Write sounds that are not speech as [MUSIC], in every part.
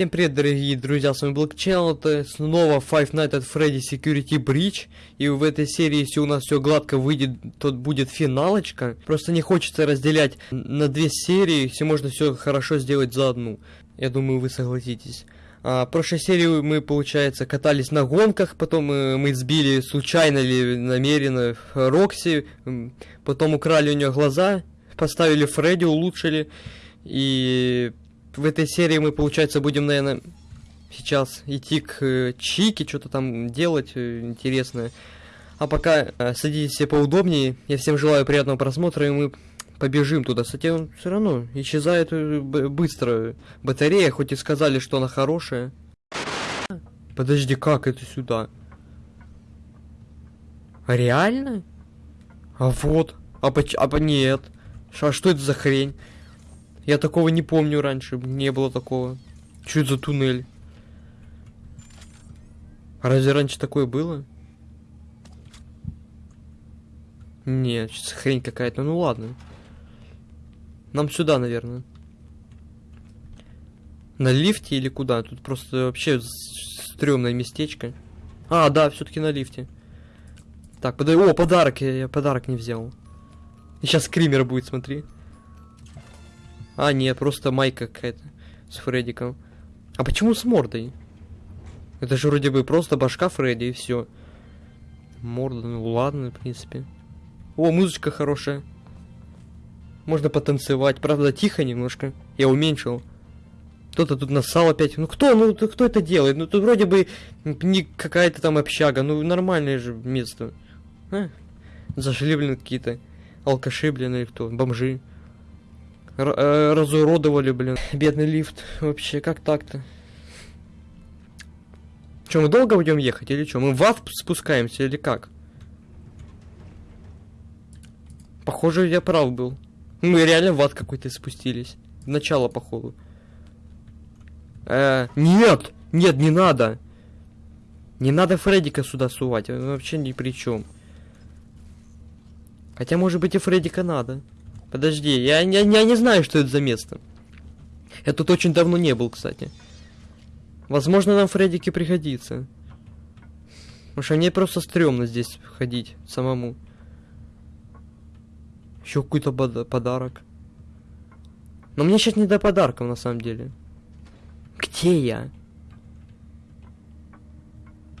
Всем привет, дорогие друзья, с вами Black Channel, это снова Five Nights at Freddy Security Breach, и в этой серии, если у нас все гладко выйдет, то будет финалочка. Просто не хочется разделять на две серии, если можно все хорошо сделать за одну. Я думаю, вы согласитесь. А, в прошлой серии мы, получается, катались на гонках, потом мы, мы сбили случайно или намеренно Рокси, потом украли у нее глаза, поставили Фредди, улучшили, и в этой серии мы, получается, будем, наверное, сейчас идти к э, Чике, что-то там делать э, интересное. А пока э, садитесь все поудобнее. Я всем желаю приятного просмотра, и мы побежим туда. Кстати, он все равно исчезает э, быстро. Батарея, хоть и сказали, что она хорошая. Подожди, как это сюда? Реально? А вот. А, поч а нет. А что это за хрень? Я такого не помню раньше, не было такого. Это за туннель? Разве раньше такое было? Нет, хрень какая-то. Ну ладно. Нам сюда, наверное. На лифте или куда? Тут просто вообще стрёмное местечко. А, да, все-таки на лифте. Так, подай. О, подарок! Я, я подарок не взял. И сейчас скример будет, смотри. А, нет, просто майка какая-то с Фреддиком. А почему с мордой? Это же вроде бы просто башка Фредди и все. Морда, ну ладно, в принципе. О, музычка хорошая. Можно потанцевать. Правда, тихо немножко. Я уменьшил. Кто-то тут нассал опять. Ну кто? Ну кто это делает? Ну тут вроде бы не какая-то там общага. Ну нормальное же место. А? Зашли, блин, какие-то алкаши, блин, или кто? Бомжи. Э, разуродовали, блин. Бедный лифт. Вообще, как так-то? Че, мы долго будем ехать или что? Мы в АФ спускаемся или как? Похоже, я прав был. Мы реально в ад какой-то спустились. В начало, походу. Э, нет! Нет, не надо! Не надо Фреддика сюда сувать, вообще ни при чем. Хотя, может быть, и Фреддика надо. Подожди, я, я, я не знаю, что это за место. Я тут очень давно не был, кстати. Возможно, нам Фреддики пригодится. Потому что мне просто стрёмно здесь ходить самому. Еще какой-то подарок. Но мне сейчас не до подарков, на самом деле. Где я?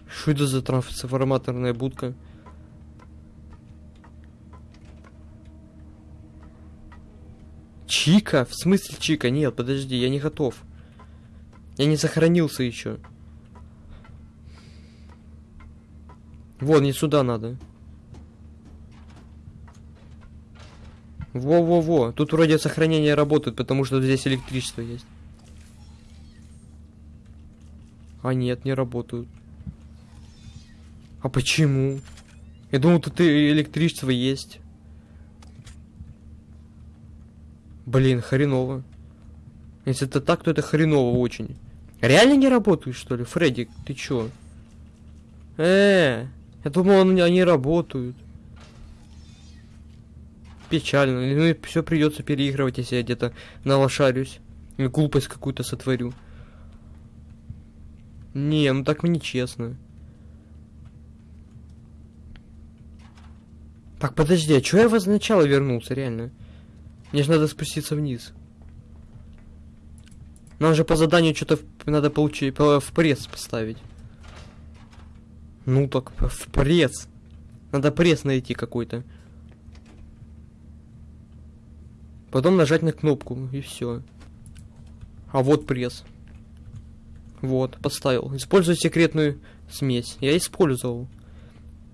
Что это за трансформаторная будка? Чика? В смысле Чика? Нет, подожди, я не готов. Я не сохранился еще. Вон, не сюда надо. Во-во-во. Тут вроде сохранение работает, потому что здесь электричество есть. А нет, не работают. А почему? Я думал, тут и электричество есть. Блин, хреново. Если это так, то это хреново очень. Реально не работают, что ли? Фредди, ты чё? Э, я думал, они работают. Печально. Ну и все придется переигрывать, если я где-то налошарюсь. Или глупость какую-то сотворю. Не, ну так мне честно. Так, подожди, а чё я вас сначала вернулся, реально? Мне же надо спуститься вниз. Нам же по заданию что-то надо получить, в пресс поставить. Ну так, в пресс. Надо пресс найти какой-то. Потом нажать на кнопку, и все. А вот пресс. Вот, поставил. Использую секретную смесь. Я использовал.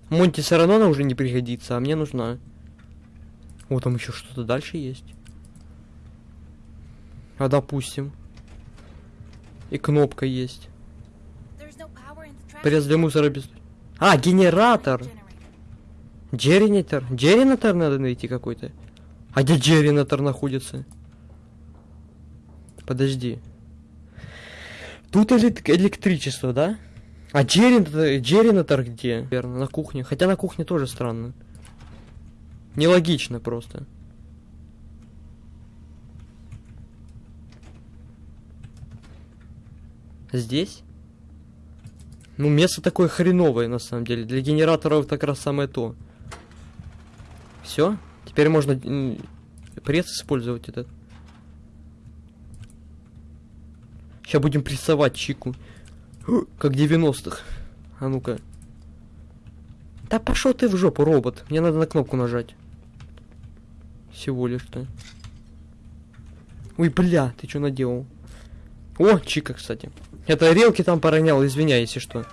Монти все равно она уже не пригодится, а мне нужна. О, там еще что-то дальше есть. А допустим. И кнопка есть. Пресс для мусора без... А, генератор! Джеринатор? Джеринатор надо найти какой-то. А где джеринатор находится? Подожди. Тут электричество, да? А джеринатор, джеринатор где? Верно, на кухне. Хотя на кухне тоже странно. Нелогично просто. Здесь? Ну, место такое хреновое, на самом деле. Для генераторов это как раз самое то. Все? Теперь можно пресс использовать этот. Сейчас будем прессовать чику. [GASPS] Как 90-х. А ну-ка. Да пошел ты в жопу, робот. Мне надо на кнопку нажать. Всего лишь-то. Ой, бля, ты что наделал? О, чика, кстати. Это релки там поронял, извиняй, если что.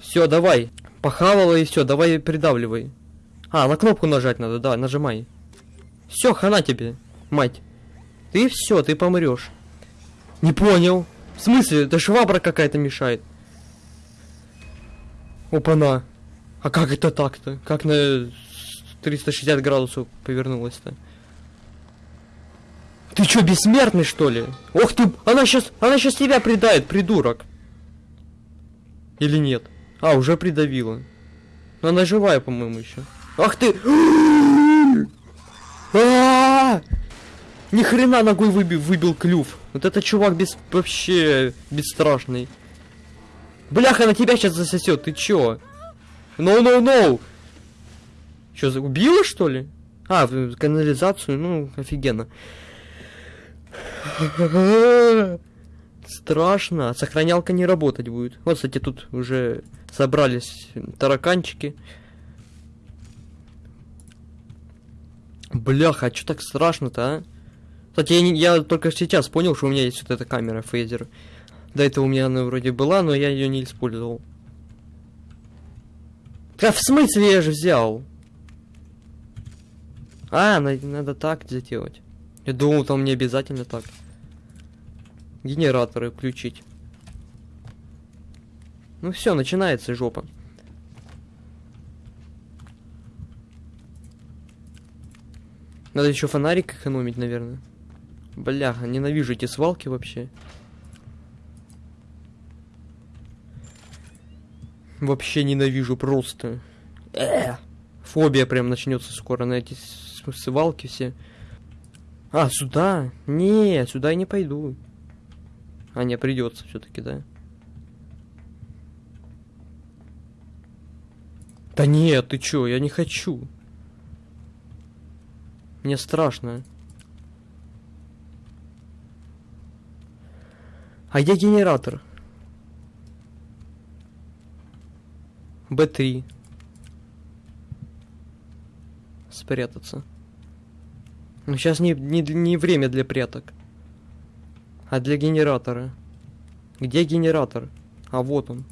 Все, давай. Похавала и все, давай придавливай. А, на кнопку нажать надо, да, нажимай. Все, хана тебе, мать. Ты все, ты помрешь. Не понял. В смысле? Это швабра какая-то мешает. Опа-на. А как это так-то? Как на 360 градусов повернулась-то? Ты что, бессмертный, что ли? Ох ты, она сейчас, она сейчас тебя предает, придурок. Или нет? А, уже придавила. Но она живая, по-моему, еще. Ах ты! [GASPS] А! Ни хрена ногой выбил, выбил клюв. Вот это чувак без вообще бесстрашный. Бляха, на тебя сейчас засосет, ты чё? No, no, no! Чё, убила, что ли? А, в канализацию, ну, офигенно. Страшно. Сохранялка не работать будет. Вот, кстати, тут уже собрались тараканчики. Бляха, а что так страшно-то, а? Кстати, я, не, я только сейчас понял, что у меня есть вот эта камера фейзер. До этого у меня она вроде была, но я ее не использовал. Да в смысле я же взял? А, надо, надо так сделать. Я думал, там не обязательно так. Генераторы включить. Ну все, начинается жопа. Надо еще фонарик экономить, наверное. Бляха, ненавижу эти свалки вообще. Вообще ненавижу просто. Э, фобия прям начнется скоро на эти свалки все. А, сюда? Не, сюда я не пойду. А, не, придется все-таки, да? Да нет, ты чё, я не хочу. Мне страшно. А где генератор? Б3. Спрятаться. Но сейчас не, не, не время для пряток. А для генератора. Где генератор? А вот он.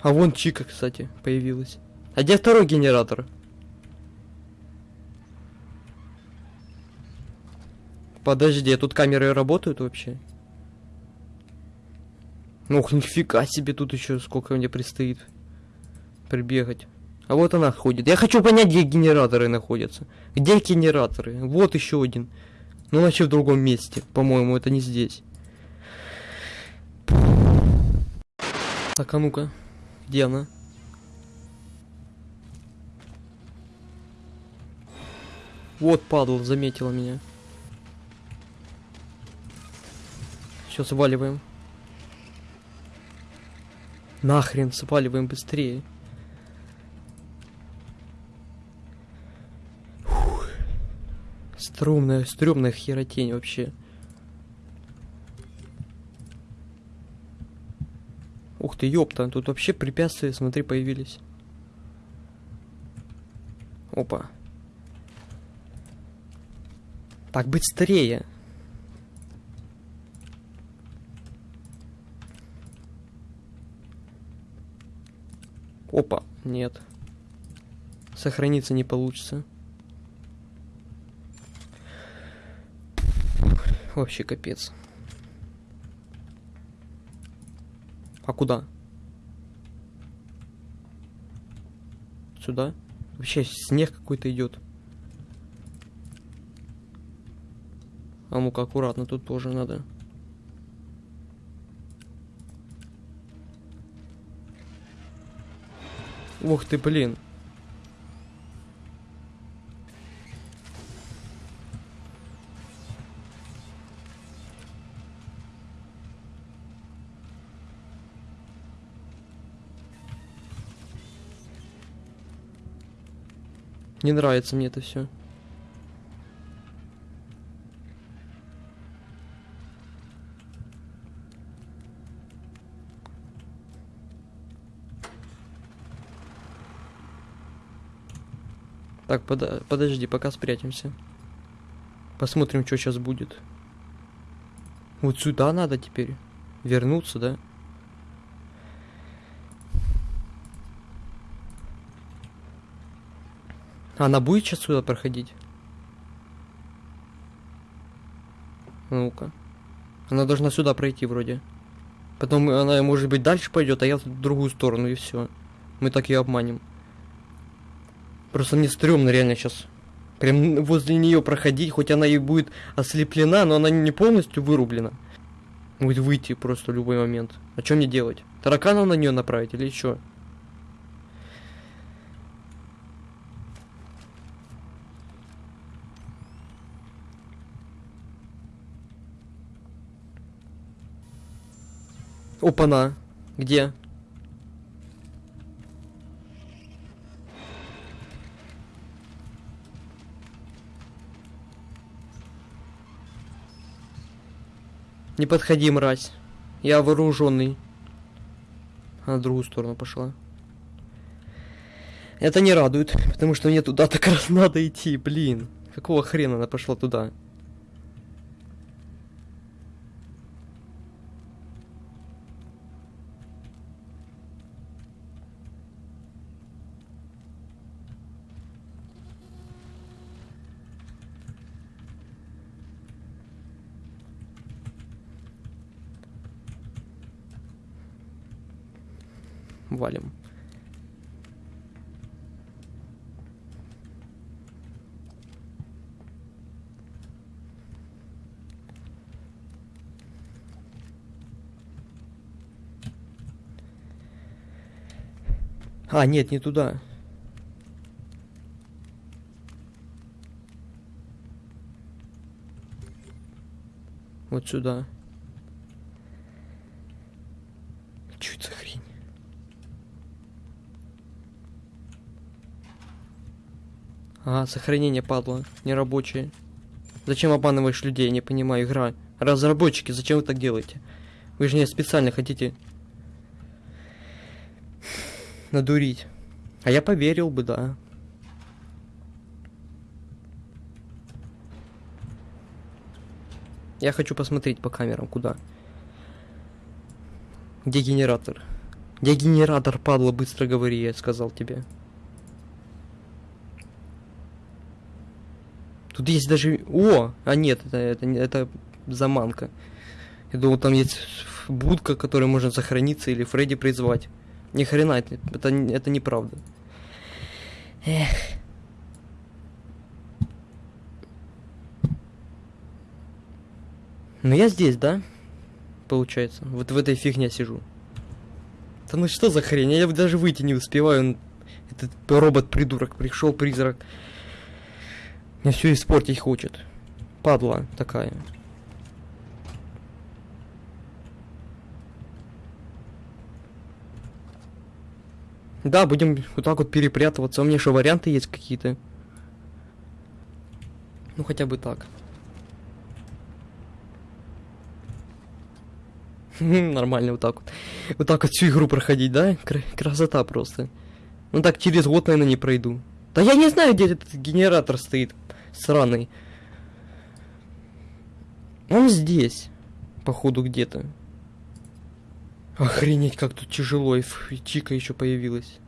А вон Чика, кстати, появилась. А где второй генератор? Подожди, а тут камеры работают вообще? Ох, нифига себе, тут еще сколько мне предстоит прибегать. А вот она ходит. Я хочу понять, где генераторы находятся. Где генераторы? Вот еще один. Ну, вообще в другом месте. По-моему, это не здесь. Так, а ну-ка. Где она? Вот, падал, заметила меня. Все, сваливаем. Нахрен, сваливаем быстрее. Фух. Струмная, стрёмная херотень вообще. Ух ты, ёпта, тут вообще препятствия, смотри, появились. Опа. Так, быстрее. Опа, нет. Сохраниться не получится. Вообще капец. А куда? Сюда? Вообще снег какой-то идет. А ну-ка, аккуратно, тут тоже надо. Ух ты, блин. Не нравится мне это все. Так, под подожди, пока спрячемся. Посмотрим, что сейчас будет. Вот сюда надо теперь вернуться, да? Она будет сейчас сюда проходить? Ну-ка. Она должна сюда пройти вроде. Потом она, может быть, дальше пойдет, а я в другую сторону, и все. Мы так ее обманем. Просто мне стрёмно реально сейчас. Прям возле нее проходить, хоть она и будет ослеплена, но она не полностью вырублена. Будет выйти просто в любой момент. А что мне делать? Таракана на нее направить или что? Опа-на. Где? Не подходи, мразь. Я вооруженный. Она в другую сторону пошла. Это не радует, потому что мне туда так раз надо идти, блин. Какого хрена она пошла туда? А, нет, не туда. Вот сюда. Ага, сохранение падла, нерабочее. Зачем обманываешь людей, не понимаю, игра. Разработчики, зачем вы так делаете? Вы же не специально хотите надурить. А я поверил бы, да. Я хочу посмотреть по камерам, куда. Где генератор? Где генератор, падла, быстро говори, я сказал тебе. Тут есть даже... О! А нет, это, это, это заманка. Я думал, там есть будка, которой можно сохраниться или Фредди призвать. Ни хрена, это, это, это неправда. Эх. Ну я здесь, да? Получается. Вот в этой фигне сижу. Да ну что за хрень? Я даже выйти не успеваю. Этот робот-придурок пришел, призрак. Мне все испортить хочет. Падла такая. Да, будем вот так вот перепрятываться. У меня что, варианты есть какие-то? Ну, хотя бы так. [LAUGHS] Нормально вот так вот. Вот так вот всю игру проходить, да? Красота просто. Ну так через год, наверное, не пройду. Да я не знаю, где этот генератор стоит сраный. Он здесь, походу, где-то. Охренеть, как тут тяжело, и Чика еще появилась.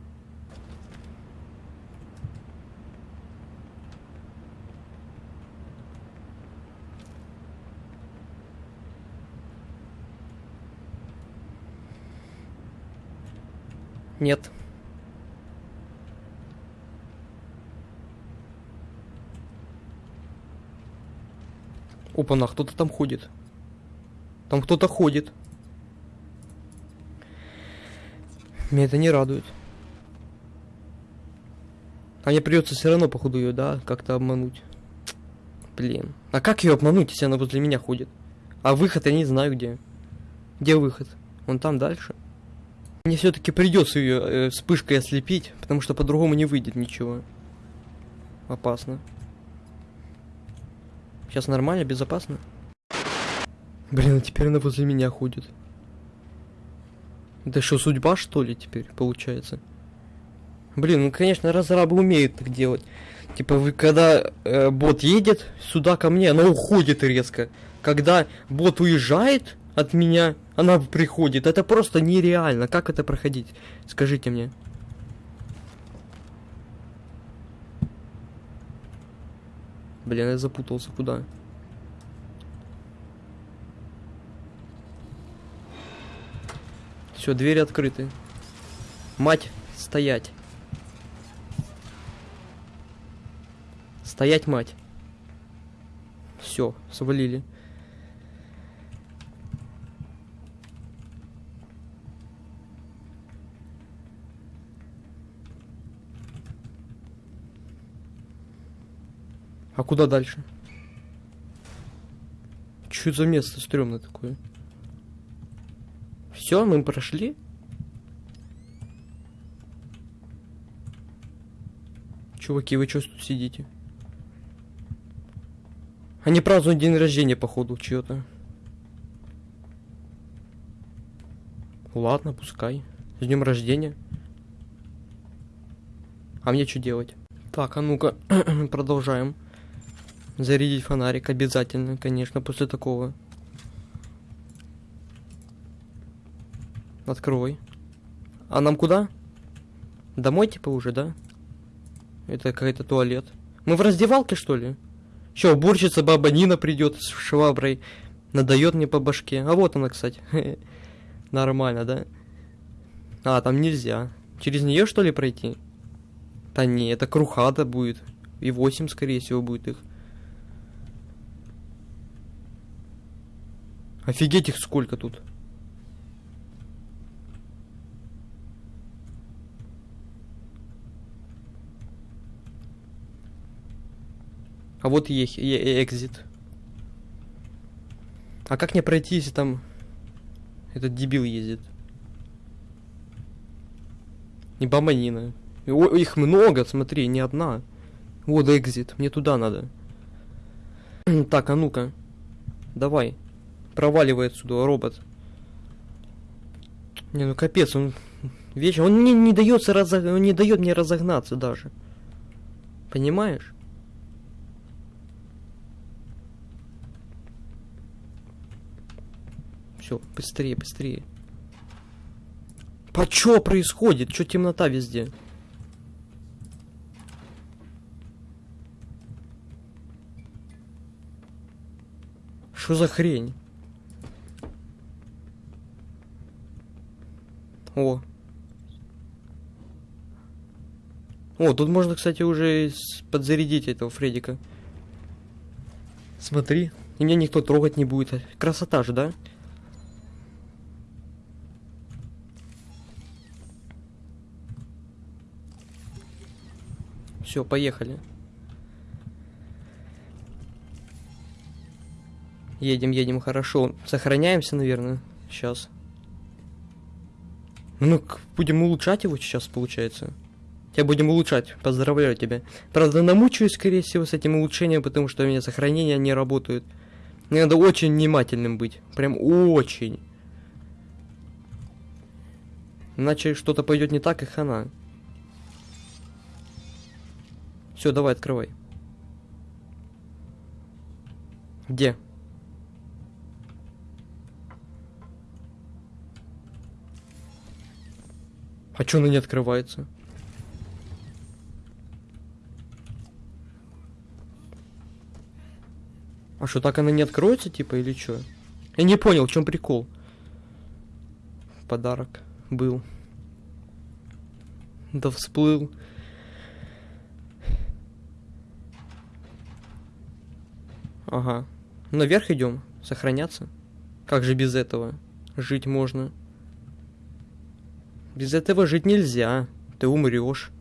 Нет. Опа-на, кто-то там ходит. Там кто-то ходит. Меня это не радует. А мне придется все равно, походу, ее, да, как-то обмануть. Блин. А как ее обмануть, если она возле меня ходит? А выход я не знаю где. Где выход? Он там дальше. Мне все-таки придется ее э, вспышкой ослепить, потому что по-другому не выйдет ничего. Опасно. Сейчас нормально, безопасно. Блин, а теперь она возле меня ходит. Это что, судьба, что ли, теперь, получается? Блин, ну, конечно, разрабы умеют так делать. Типа, вы когда э, бот едет сюда ко мне, она уходит резко. Когда бот уезжает от меня, она приходит. Это просто нереально. Как это проходить? Скажите мне. Блин, я запутался. Куда? Все, двери открыты. Мать, стоять. Стоять, мать. Все, свалили. А куда дальше? Что за место стрёмное такое? Все, мы прошли? Чуваки, вы что тут сидите? Они празднуют день рождения, походу, чьё-то. Ладно, пускай. С днем рождения. А мне что делать? Так, а ну-ка, [CLEARS THROAT] продолжаем. Зарядить фонарик обязательно, конечно, после такого. Открой. А нам куда? Домой типа уже, да? Это какой-то туалет. Мы в раздевалке, что ли? Че, уборщица баба Нина придет с шваброй. Надает мне по башке. А вот она, кстати. [LAUGHS] Нормально, да? А, там нельзя. Через нее, что ли, пройти? Да не, это крухата будет. И 8, скорее всего, будет их. Офигеть их сколько тут. А вот и экзит. А как мне пройти, если там этот дебил ездит? Не бомбанина. Их много, смотри, не одна. Вот экзит, мне туда надо. [CLEARS THROAT] так, а ну-ка. Давай. Проваливай отсюда, робот. Не, ну капец, он вечер. Он не, не дается разог... он не дает мне разогнаться даже. Понимаешь? Все, быстрее, быстрее. По происходит? Чё темнота везде? Что за хрень? О. О, тут можно, кстати, уже подзарядить этого Фредика. Смотри. И меня никто трогать не будет. Красота же, да? Все, поехали. Едем, едем, хорошо. Сохраняемся, наверное, сейчас. Ну, будем улучшать его сейчас, получается. Я будем улучшать, поздравляю тебя. Правда, намучаюсь, скорее всего, с этим улучшением, потому что у меня сохранения не работают. Мне надо очень внимательным быть. Прям очень. Иначе что-то пойдет не так, и хана. Все, давай, открывай. Где? А чё она не открывается? А что, так она не откроется, типа, или чё? Я не понял, в чем прикол. Подарок был. Да всплыл. Ага. Наверх идем. Сохраняться. Как же без этого? Жить можно. Без этого жить нельзя. Ты умрешь.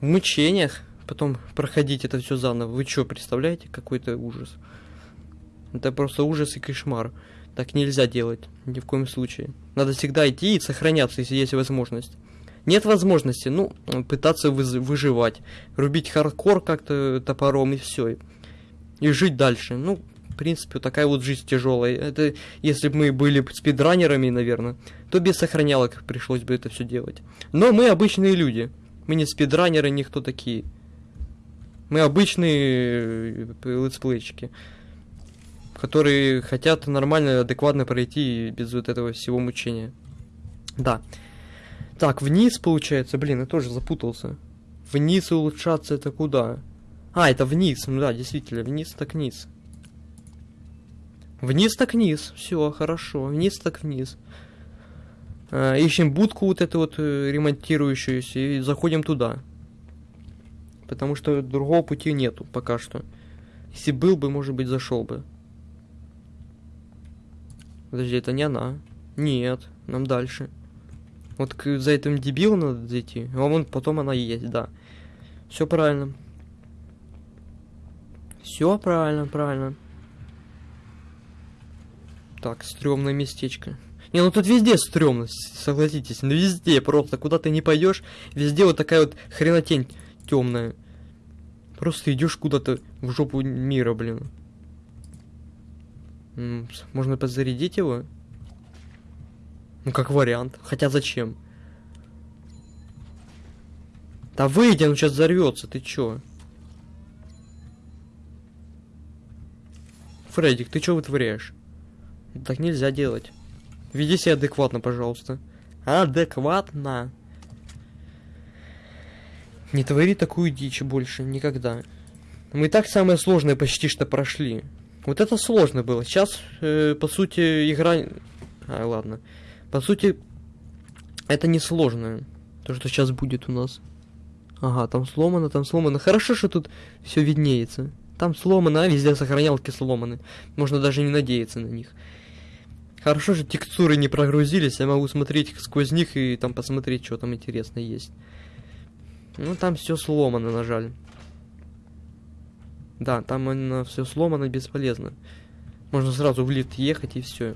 в мучениях потом проходить это все заново. Вы что, представляете, какой-то ужас? Это просто ужас и кошмар. Так нельзя делать, ни в коем случае. Надо всегда идти и сохраняться, если есть возможность. Нет возможности, ну, пытаться вы выживать. Рубить хардкор как-то топором и все. И жить дальше. Ну, в принципе, такая вот жизнь тяжелая. Это если бы мы были спидранерами, наверное, то без сохранялок пришлось бы это все делать. Но мы обычные люди. Мы не спидранеры, никто такие. Мы обычные э, летсплейчики, которые хотят нормально, адекватно пройти без вот этого всего мучения. Да. Так, вниз получается, блин, я тоже запутался. Вниз улучшаться это куда? А, это вниз, ну да, действительно, вниз так вниз. Вниз так вниз, все, хорошо, вниз так вниз. А, ищем будку вот эту вот э, ремонтирующуюся и заходим туда. Потому что другого пути нету пока что. Если был бы, может быть, зашел бы. Подожди, это не она. Нет, нам дальше. Вот к, за этим дебилом надо зайти. А вон потом она есть, да. Все правильно. Все правильно, правильно. Так, стрёмное местечко. Не, ну тут везде стрёмно, согласитесь. Ну везде просто, куда ты не пойдешь, везде вот такая вот хренотень темная. Просто идешь куда-то в жопу мира, блин. Можно подзарядить его? Ну, как вариант. Хотя зачем? Да выйди, он сейчас взорвется, ты чё? Фредик, ты чё вытворяешь? Так нельзя делать. Веди себя адекватно, пожалуйста. Адекватно. Не твори такую дичь больше, никогда. Мы так самое сложное почти что прошли. Вот это сложно было. Сейчас, э, по сути, игра... А, ладно. По сути, это не сложно. То, что сейчас будет у нас. Ага, там сломано, там сломано. Хорошо, что тут все виднеется. Там сломано, а везде сохранялки сломаны. Можно даже не надеяться на них. Хорошо, что текстуры не прогрузились, я могу смотреть сквозь них и там посмотреть, что там интересно есть. Ну, там все сломано, на жаль. Да, там именно все сломано, бесполезно. Можно сразу в лифт ехать и все.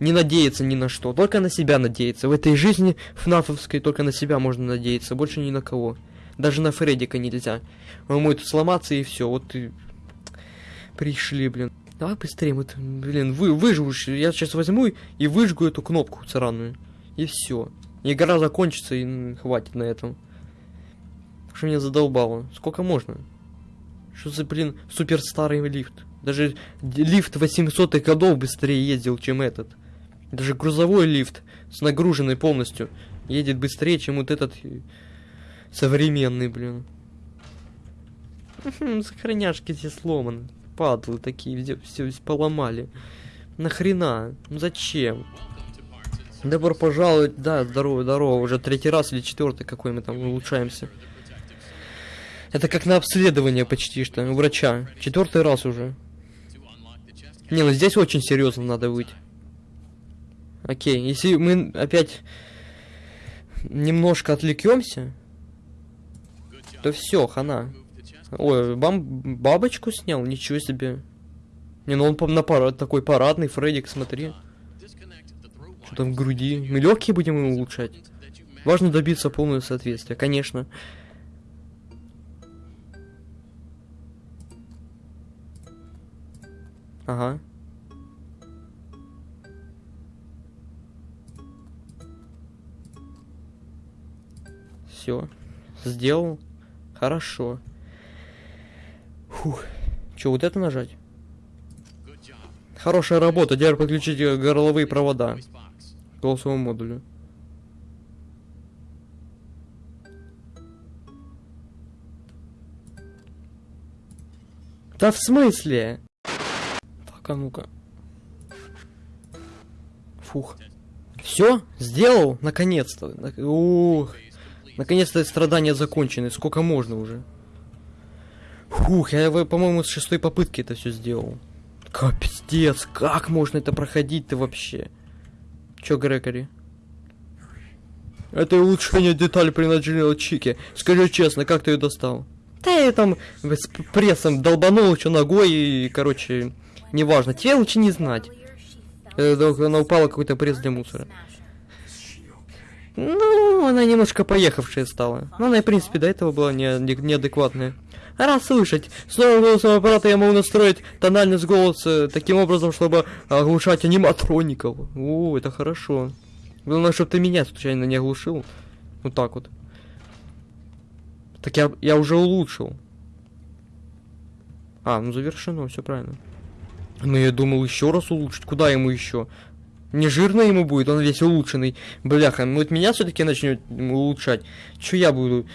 Не надеяться ни на что, только на себя надеяться. В этой жизни фнафовской только на себя можно надеяться, больше ни на кого. Даже на Фреддика нельзя. Он может сломаться и все. Вот и пришли, блин. Давай быстрее, вот, блин, вы выживешь. Я сейчас возьму и выжгу эту кнопку сраную. И все. Игра закончится и хватит на этом. Что меня задолбало? Сколько можно? Что за, блин, супер старый лифт? Даже лифт 800-х годов быстрее ездил, чем этот. Даже грузовой лифт с нагруженной полностью едет быстрее, чем вот этот современный, блин. Сохраняшки все сломаны. Падлы такие, везде все поломали. Нахрена? Ну зачем? Добро пожаловать, да, здорово, здорово, уже третий раз или четвертый какой мы там улучшаемся. Это как на обследование почти что, у врача. Четвертый раз уже. Не, ну здесь очень серьезно надо быть. Окей, если мы опять немножко отвлекемся, то все, хана. Ой, бам бабочку снял, ничего себе. Не, ну он на парад, такой парадный, Фреддик, смотри. Что там в груди? Мы легкие будем ему улучшать. Важно добиться полного соответствия, конечно. Ага. Все. Сделал. Хорошо. Фух. Че, вот это нажать? Хорошая работа. Теперь подключите горловые провода к голосовому модулю. Да в смысле? Так, а ну-ка. Фух. Все, сделал, наконец-то. Ух. Наконец-то страдания закончены. Сколько можно уже? Фух, я, по-моему, с шестой попытки это все сделал. Капец, как можно это проходить-то вообще? Чё, Грегори? Это улучшение деталь принадлежала Чике. Скажи честно, как ты ее достал? Да я там с прессом долбанул еще ногой и, короче, неважно. Тебе лучше не знать. Э, Она упала какой-то пресс для мусора. Ну, она немножко поехавшая стала. Но она, в принципе, до этого была не, не, неадекватная. Раз слышать, с новым голосом аппарата я могу настроить тональность голоса таким образом, чтобы оглушать аниматроников. О, это хорошо. Главное, чтобы ты меня случайно не оглушил. Вот так вот. Так я, я уже улучшил. А, ну завершено, все правильно. Ну я думал еще раз улучшить. Куда ему еще? Не жирно ему будет, он весь улучшенный. Бляха, ну вот меня все-таки начнет улучшать. Че я буду?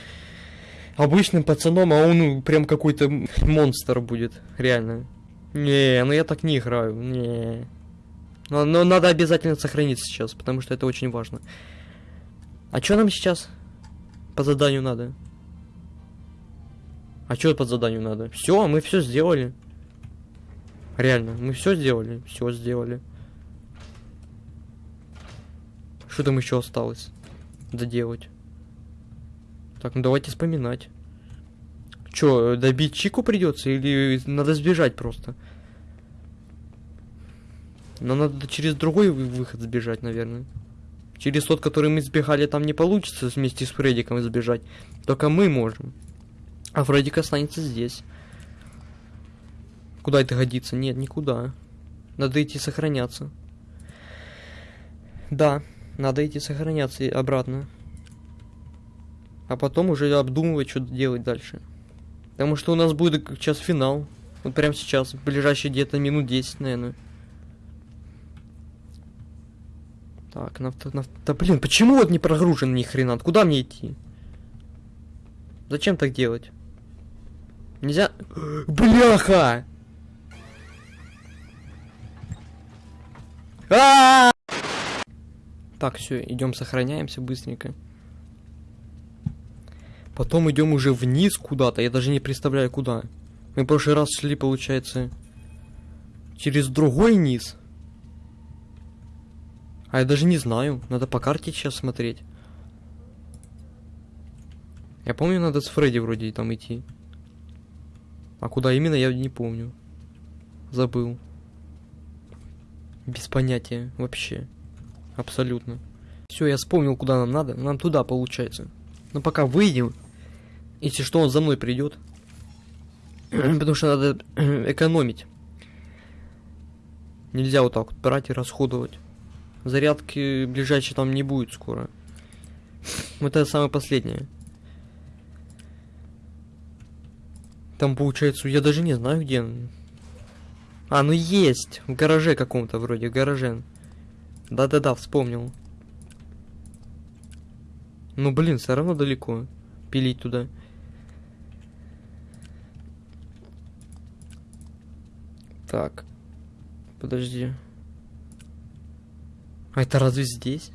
Обычным пацаном, а он прям какой-то монстр будет. Реально. Не, ну я так не играю. Не. Но, но надо обязательно сохранить сейчас, потому что это очень важно. А что нам сейчас по заданию надо? А что по заданию надо? Все, мы все сделали. Реально, мы все сделали. Все сделали. Что там еще осталось доделать? Так, ну давайте вспоминать. Че, добить Чику придется или надо сбежать просто? Но надо через другой выход сбежать, наверное. Через тот, который мы сбегали, там не получится вместе с Фреддиком сбежать. Только мы можем. А Фреддик останется здесь. Куда это годится? Нет, никуда. Надо идти сохраняться. Да, надо идти сохраняться обратно. А потом уже обдумывать, что делать дальше. Потому что у нас будет сейчас финал. Вот прямо сейчас, ближайшие где-то минут 10, наверное. Так, на, на, да блин, почему вот не прогружен ни хрена? Куда мне идти? Зачем так делать? Нельзя... [GASPS] Бляха! А -а -а! Так, все, идем сохраняемся быстренько. Потом идем уже вниз куда-то. Я даже не представляю куда. Мы в прошлый раз шли, получается, через другой низ. А я даже не знаю. Надо по карте сейчас смотреть. Я помню, надо с Фредди вроде там идти. А куда именно, я не помню. Забыл. Без понятия вообще. Абсолютно. Все, я вспомнил, куда нам надо. Нам туда, получается. Но пока выйдем, если что, он за мной придет. [CLEARS THROAT] Потому что надо [CLEARS THROAT] экономить. Нельзя вот так вот брать и расходовать. Зарядки ближайшей там не будет скоро. Вот это самое последнее. Там получается, я даже не знаю где. А, ну есть! В гараже каком-то вроде, гараже. Да-да-да, вспомнил. Ну блин, все равно далеко. Пилить туда. Так. Подожди. А это разве здесь?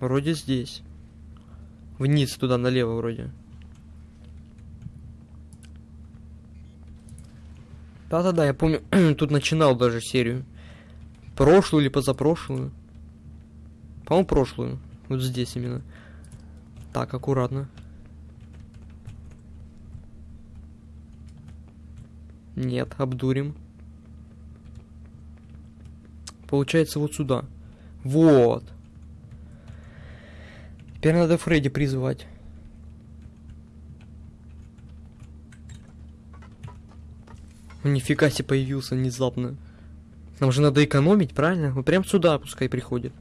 Вроде здесь. Вниз туда, налево вроде. Да-да-да, я помню, [CLEARS THROAT] тут начинал даже серию. Прошлую или позапрошлую. По-моему, прошлую. Вот здесь именно. Так, аккуратно. Нет, обдурим. Получается вот сюда. Вот. Теперь надо Фредди призывать. Нифига себе появился внезапно. Нам же надо экономить, правильно? Вот прям сюда пускай приходит.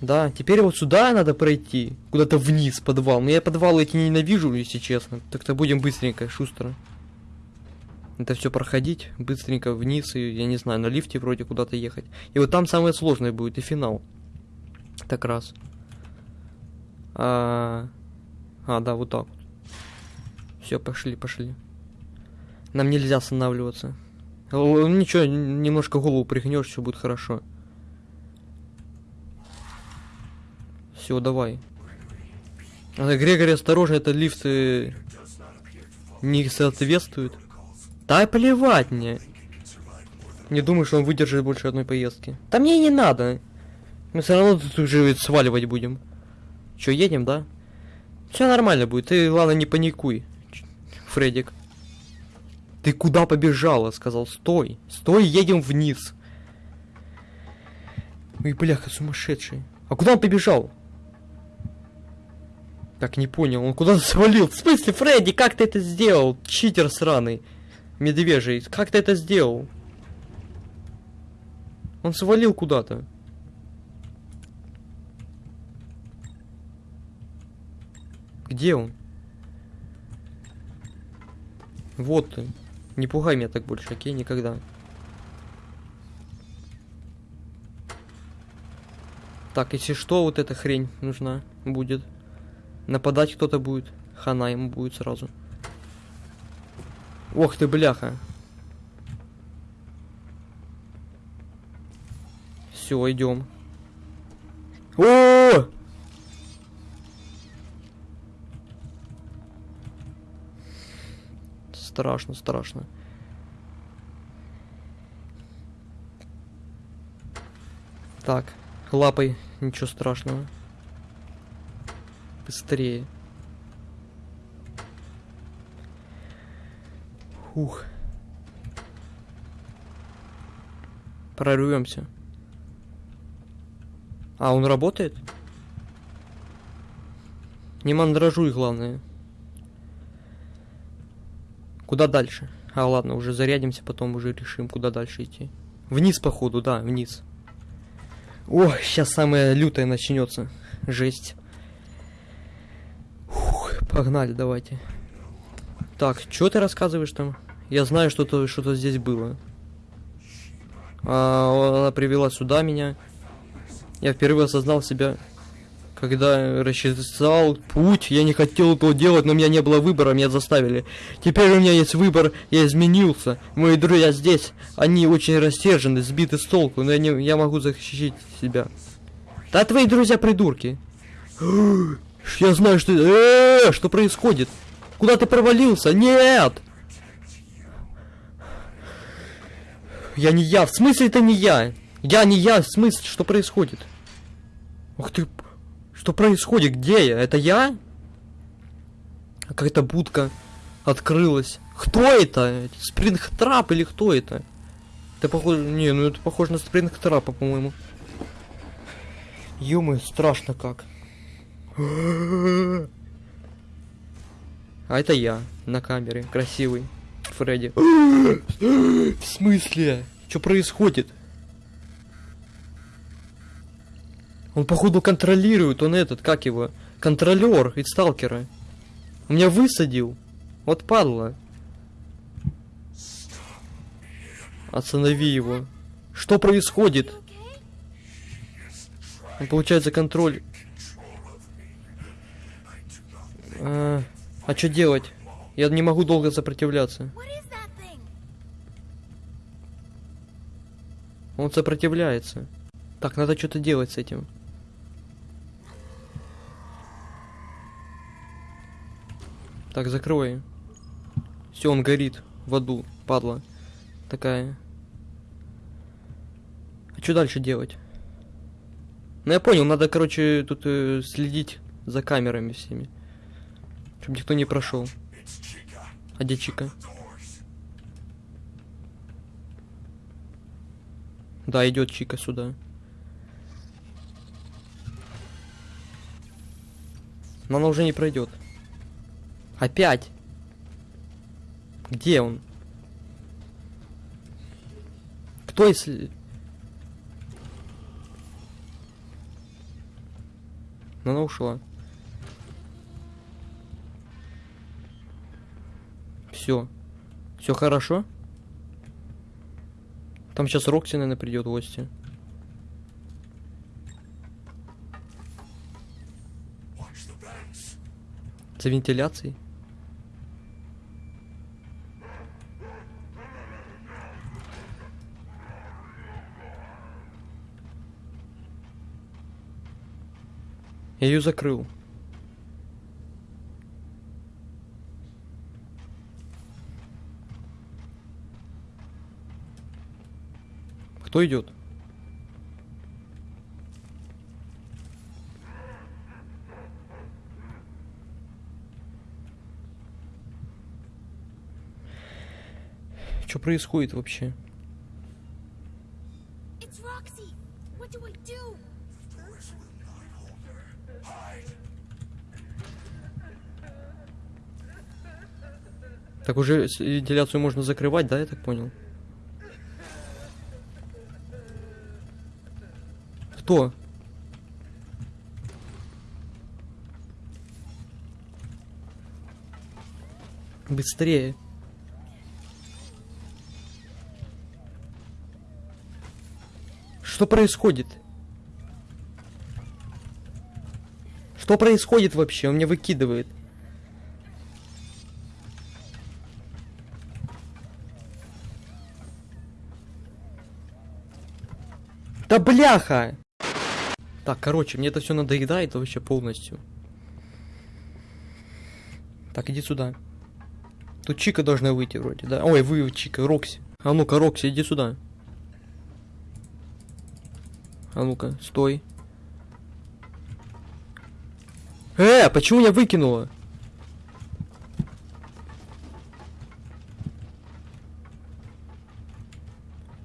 Да, теперь вот сюда надо пройти. Куда-то вниз, подвал. Но я подвалы эти ненавижу, если честно. Так-то будем быстренько, шустро это все проходить быстренько вниз и, я не знаю, на лифте вроде куда-то ехать. И вот там самое сложное будет, и финал. Так раз. А, а да, вот так вот. Все, пошли, пошли. Нам нельзя останавливаться. Ничего, немножко голову пригнешь, все будет хорошо. Все, давай. А, Грегори, осторожно, это лифты не соответствует. Да плевать мне. Не думаю, что он выдержит больше одной поездки. Да мне и не надо. Мы все равно тут уже сваливать будем. Че, едем, да? Все нормально будет, ты, ладно, не паникуй, Фредик. Ты куда побежала? Сказал, стой, стой, едем вниз. Ой, бляха, сумасшедший. А куда он побежал? Так, не понял, он куда-то свалил. В смысле, Фредди, как ты это сделал? Читер сраный. Медвежий, как ты это сделал? Он свалил куда-то. Где он? Вот ты. Не пугай меня так больше, окей? Никогда. Так, если что, вот эта хрень нужна будет. Нападать кто-то будет. Хана ему будет сразу. Ох ты, бляха. Все, идем. О! Страшно, страшно. Так, лапой, ничего страшного. Быстрее. Ух. Прорвемся. А, он работает? Не мандражуй, главное. Куда дальше? А, ладно, уже зарядимся, потом уже решим, куда дальше идти. Вниз, походу, да, вниз. О, сейчас самое лютое начнется. Жесть. Фух, погнали, давайте. Так, что ты рассказываешь там? Я знаю, что-то что здесь было. А, она привела сюда меня. Я впервые осознал себя, когда рассчитал путь. Я не хотел этого делать, но у меня не было выбора, меня заставили. Теперь у меня есть выбор, я изменился. Мои друзья здесь, они очень рассержены, сбиты с толку, но я, не, я могу защитить себя. Да твои друзья придурки. [GASPS] Я знаю, что... Э -э -э, что происходит? Куда ты провалился? Нет! Я не я. В смысле это не я? Я не я. В смысле, что происходит? Ух ты. Что происходит? Где я? Это я? Какая-то будка открылась. Кто это? Спрингтрап или кто это? Это похоже... Не, ну это похоже на спрингтрапа, по-моему. Юмы, страшно как. А это я на камере, красивый. Фредди. [GASPS] В смысле? Что происходит? Он, походу, контролирует, он этот, как его, контролер из сталкера. Он меня высадил. Вот падла. Останови его. Что происходит? Он получает за контроль. А, а что делать? Я не могу долго сопротивляться. Он сопротивляется. Так, надо что-то делать с этим. Так, закрой. Все, он горит в аду, падла. Такая. А что дальше делать? Ну я понял, надо, короче, тут э, следить за камерами всеми. Чтобы никто не прошел. А где Чика? Да, идет Чика сюда. Но она уже не пройдет. Опять. Где он? Кто если... Но она ушла. Все. Все хорошо? Там сейчас Рокси, наверное, придет в гости. За вентиляцией? Я ее закрыл. Кто идет? Что происходит вообще? Так уже вентиляцию можно закрывать, да, я так понял? Кто? Быстрее. Что происходит? Что происходит вообще? Он меня выкидывает. Да бляха! Так, короче, мне это все надоедает вообще полностью. Так, иди сюда. Тут Чика должна выйти вроде, да? Ой, вы, Чика, Рокси. А ну-ка, Рокси, иди сюда. А ну-ка, стой. Э, почему меня выкинуло?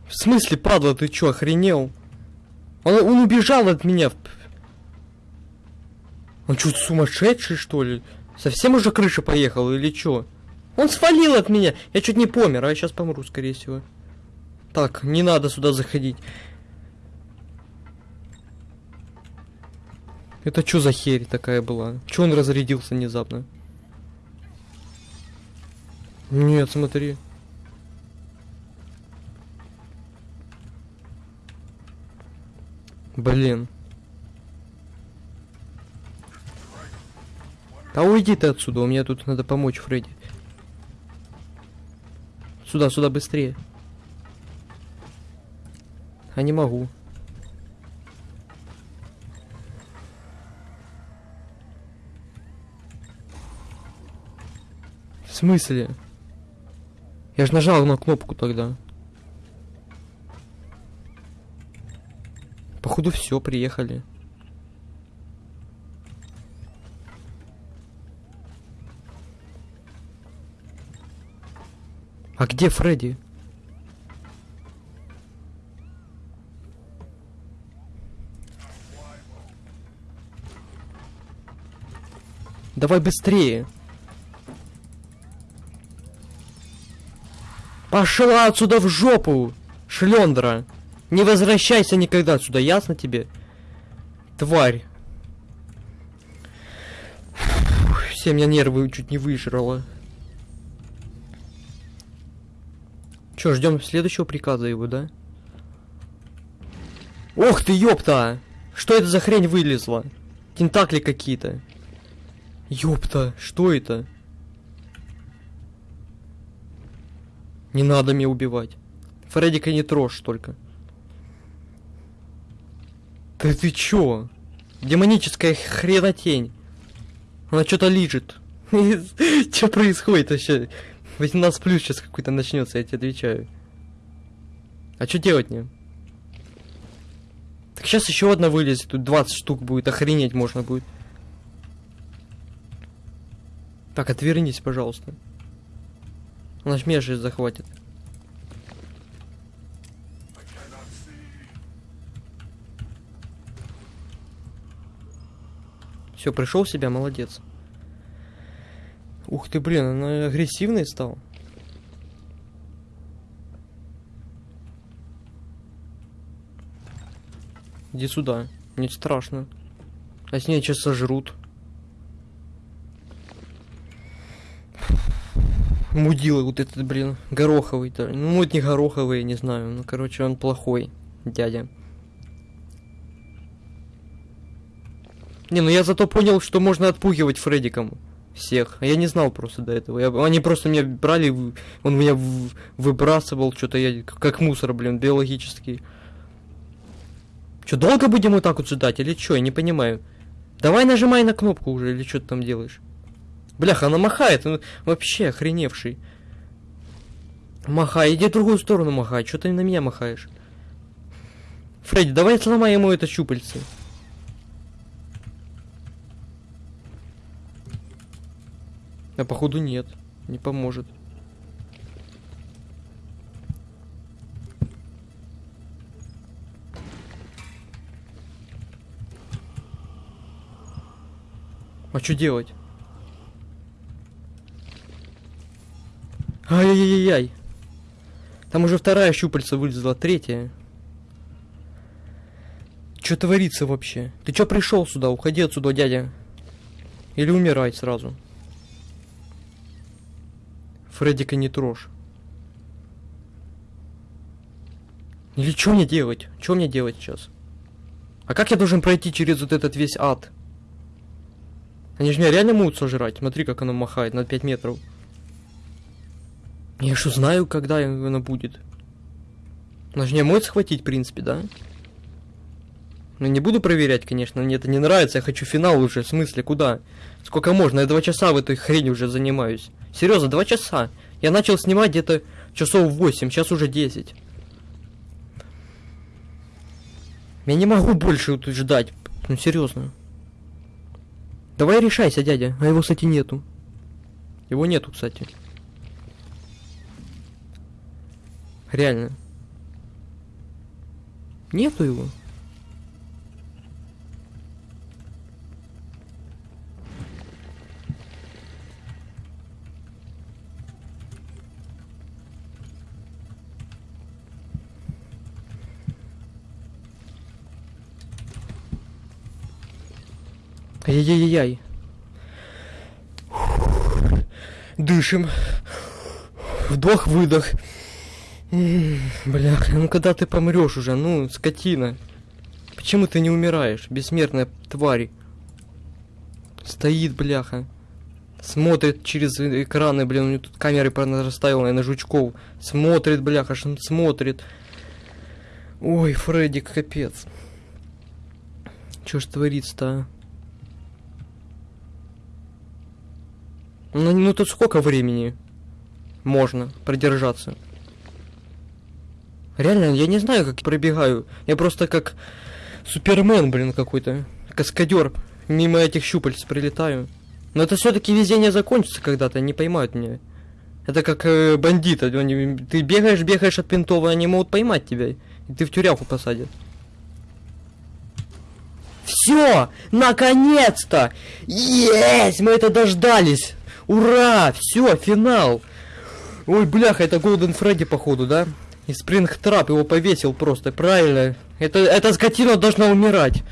В смысле, падла, ты чё, охренел? Он, он убежал от меня. Он что, сумасшедший, что ли? Совсем уже крыша поехала или чё? Он свалил от меня. Я чуть не помер, а я сейчас помру, скорее всего. Так, не надо сюда заходить. Это что за херь такая была? Чё он разрядился внезапно? Нет, смотри. Блин. Да уйди ты отсюда, у меня тут надо помочь Фредди. Сюда, сюда, быстрее. А не могу. В смысле? Я же нажал на кнопку тогда. Походу все, приехали. А где Фредди? Давай быстрее. Пошла отсюда в жопу, шлендра. Не возвращайся никогда отсюда, ясно тебе? Тварь. Все меня нервы чуть не выжрало. Чё, ждем следующего приказа его, да? Ох ты, ёпта! Что это за хрень вылезла? Тентакли какие-то. Ёпта, что это? Не надо меня убивать. Фреддика не трожь только. Да ты чё? Демоническая хренотень. Она что-то лижет. [LAUGHS] Что происходит вообще? 18 плюс сейчас какой-то начнется, я тебе отвечаю. А что делать мне? Так сейчас еще одна вылезет, тут 20 штук будет, охренеть можно будет. Так, отвернись, пожалуйста. Она ж меня же захватит. Все, пришел в себя, молодец. Ух ты, блин, она агрессивный стал. Иди сюда, мне страшно. А с ней сейчас сожрут. Мудила вот этот, блин, гороховый-то. Ну, вот не гороховый, не знаю. Ну, короче, он плохой, дядя. Не, ну я зато понял, что можно отпугивать Фреддиком всех. Я не знал просто до этого. Я- они просто меня брали, он меня в- выбрасывал, что-то я как мусор, блин, биологический. Че, долго будем вот так вот ждать или что? Я не понимаю. Давай нажимай на кнопку уже, или что ты там делаешь? Бляха, она махает, он вообще охреневший. Махай, иди в другую сторону махай, что ты на меня махаешь? Фредди, давай сломай ему это щупальце. А походу нет, не поможет. А что делать? Ай-яй-яй-яй. Там уже вторая щупальца вылезла, третья. Что творится вообще? Ты чё пришел сюда? Уходи отсюда, дядя. Или умирай сразу. Фреддика не трожь. Или что мне делать? Что мне делать сейчас? А как я должен пройти через вот этот весь ад? Они же меня реально могут сожрать. Смотри, как оно махает на 5 метров. Я что знаю, когда оно будет. Она же не может схватить, в принципе, да? Ну, не буду проверять, конечно, мне это не нравится, я хочу финал уже, в смысле, куда? Сколько можно? Я два часа в этой хрени уже занимаюсь. Серьезно, два часа. Я начал снимать где-то часов 8, сейчас уже 10. Я не могу больше тут ждать. Ну, серьезно. Давай решайся, дядя. А его, кстати, нету. Его нету, кстати. Реально. Нету его. Ай-яй-яй-яй. Дышим. Вдох-выдох. М, Бляха, ну когда ты помрешь уже, ну, скотина. Почему ты не умираешь, бессмертная тварь? Стоит, бляха. Смотрит через экраны, блин, у него тут камеры расставил на жучков. Смотрит, бляха, ш- смотрит. Ой, Фреддик, капец. Чё ж творится-то, а? Ну, ну тут сколько времени можно продержаться? Реально, я не знаю, как пробегаю. Я просто как Супермен, блин, какой-то. Каскадер. Мимо этих щупальц прилетаю. Но это все-таки везение закончится когда-то, не поймают меня. Это как э, бандиты. они- ты бегаешь, бегаешь от пинтов, они могут поймать тебя. И ты в тюрягу посадят. Все! Наконец-то! Есть! Мы это дождались! Ура! Все, финал! Ой, бляха, это Голден Фредди, походу, да? И Спрингтрап его повесил просто, правильно? Это, эта скотина должна умирать.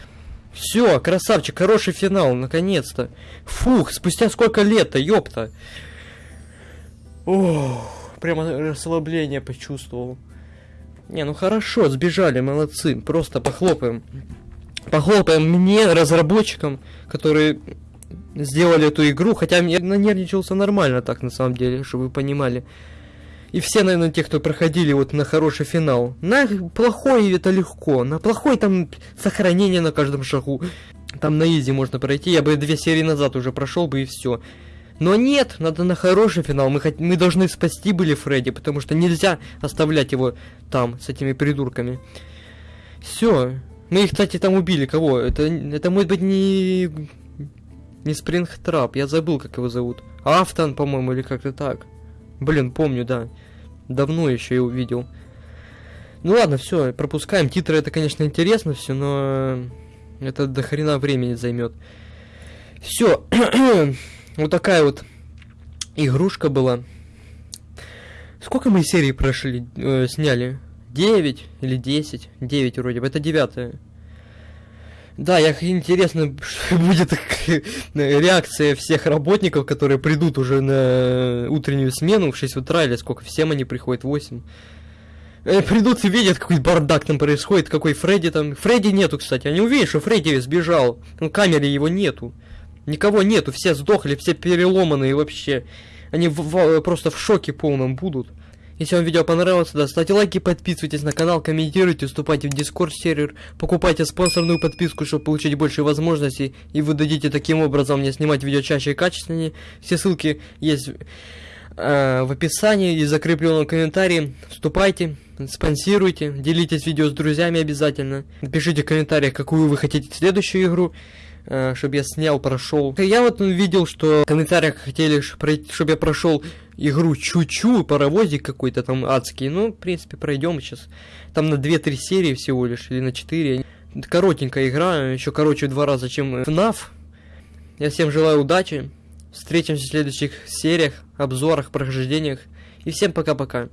Все, красавчик, хороший финал, наконец-то. Фух, спустя сколько лет-то, ёпта. Ох, прямо расслабление почувствовал. Не, ну хорошо, сбежали, молодцы. Просто похлопаем. Похлопаем мне, разработчикам, которые сделали эту игру, хотя я нанервничался нормально так, на самом деле, чтобы вы понимали. И все, наверное, те, кто проходили вот на хороший финал. На плохой это легко, на плохой там сохранение на каждом шагу. Там на изи можно пройти, я бы две серии назад уже прошел бы и все. Но нет, надо на хороший финал. Мы, хот... мы должны спасти были Фредди, потому что нельзя оставлять его там, с этими придурками. Все. Мы их, кстати, там убили. Кого? Это, это может быть не... Не Спрингтрап, я забыл, как его зовут. Афтон, по-моему, или как-то так. Блин, помню, да. Давно еще я увидел. Ну ладно, все, пропускаем. Титры это, конечно, интересно все, но это до хрена времени займет. Все. [CLEARS THROAT] вот такая вот игрушка была. Сколько мы серий прошли, э, сняли? 9 или 10? 9 вроде бы. Это девятая. Да, я интересно [LAUGHS] что будет реакция всех работников, которые придут уже на утреннюю смену в 6 утра, или сколько, всем они приходят, 8. Э, Придут и видят, какой бардак там происходит, какой Фредди там... Фредди нету, кстати, они увидят, что Фредди сбежал. Ну, камере его нету. Никого нету, все сдохли, все переломанные вообще. Они в- в- просто в шоке полном будут. Если вам видео понравилось, да, ставьте лайки, подписывайтесь на канал, комментируйте, вступайте в дискорд сервер, покупайте спонсорную подписку, чтобы получить больше возможностей, и вы дадите таким образом мне снимать видео чаще и качественнее. Все ссылки есть э, в описании и закрепленном комментарии. Вступайте, спонсируйте, делитесь видео с друзьями обязательно. Напишите в комментариях, какую вы хотите следующую игру, чтобы я снял, прошел. Я вот видел, что в комментариях хотели, чтобы я прошел игру Чу-Чу, паровозик какой-то там адский. Ну, в принципе, пройдем сейчас. Там на 2-3 серии всего лишь, или на 4. Коротенькая игра, еще короче в два раза, чем FNAF. Я всем желаю удачи. Встретимся в следующих сериях, обзорах, прохождениях. И всем пока-пока.